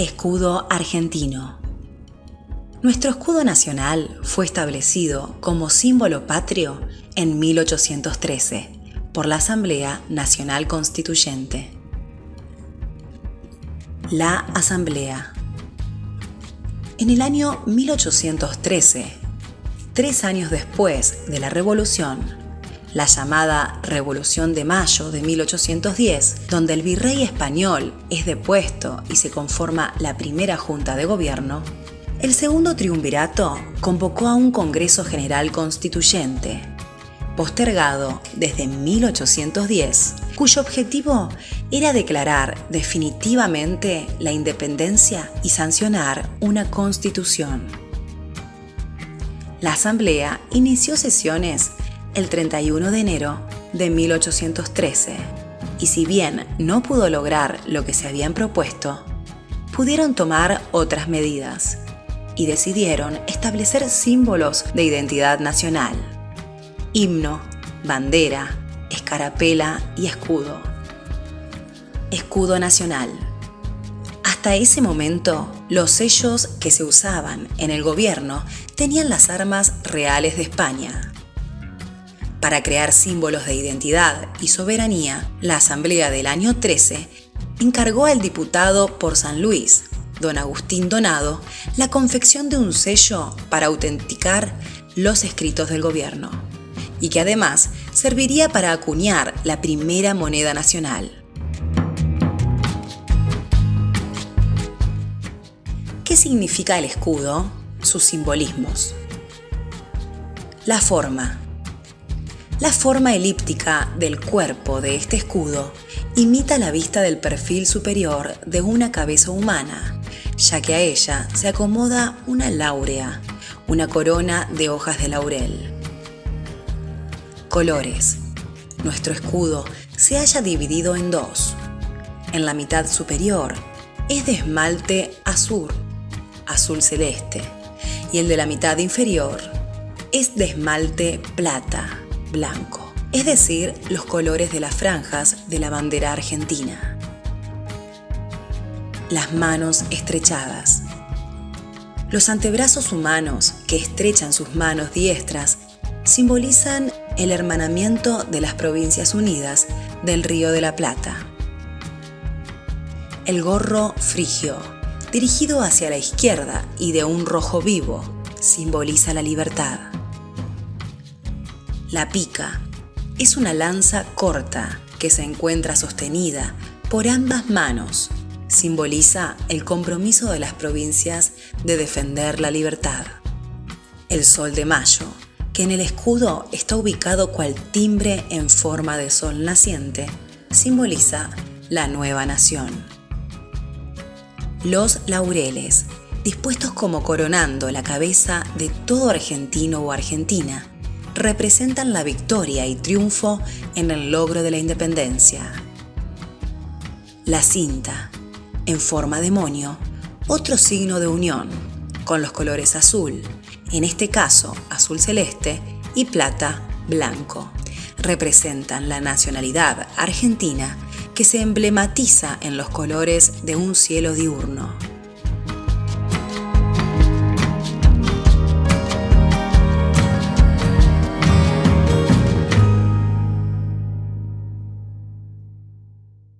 Escudo argentino. Nuestro escudo nacional fue establecido como símbolo patrio en 1813 por la Asamblea Nacional Constituyente. La Asamblea. En el año 1813, tres años después de la Revolución, la llamada Revolución de Mayo de 1810, donde el virrey español es depuesto y se conforma la primera junta de gobierno, el segundo triunvirato convocó a un Congreso General Constituyente, postergado desde 1810, cuyo objetivo era declarar definitivamente la independencia y sancionar una constitución. La Asamblea inició sesiones el 31 de enero de 1813, y si bien no pudo lograr lo que se habían propuesto, pudieron tomar otras medidas y decidieron establecer símbolos de identidad nacional, himno, bandera, escarapela y escudo. Escudo nacional. Hasta ese momento, los sellos que se usaban en el gobierno tenían las armas reales de España, para crear símbolos de identidad y soberanía, la Asamblea del año 13 encargó al diputado por San Luis, don Agustín Donado, la confección de un sello para autenticar los escritos del gobierno, y que además serviría para acuñar la primera moneda nacional. ¿Qué significa el escudo? Sus simbolismos. La forma, la forma elíptica del cuerpo de este escudo imita la vista del perfil superior de una cabeza humana, ya que a ella se acomoda una láurea, una corona de hojas de laurel. Colores. Nuestro escudo se halla dividido en dos. En la mitad superior es de esmalte azul, azul celeste, y el de la mitad inferior es de esmalte plata, blanco, es decir, los colores de las franjas de la bandera argentina. Las manos estrechadas. Los antebrazos humanos que estrechan sus manos diestras simbolizan el hermanamiento de las provincias unidas del Río de la Plata. El gorro frigio, dirigido hacia la izquierda y de un rojo vivo, simboliza la libertad. La pica es una lanza corta que se encuentra sostenida por ambas manos. Simboliza el compromiso de las provincias de defender la libertad. El sol de mayo, que en el escudo está ubicado cual timbre en forma de sol naciente, simboliza la nueva nación. Los laureles, dispuestos como coronando la cabeza de todo argentino o argentina, representan la victoria y triunfo en el logro de la independencia. La cinta, en forma de moño, otro signo de unión, con los colores azul, en este caso azul celeste, y plata blanco. Representan la nacionalidad argentina que se emblematiza en los colores de un cielo diurno.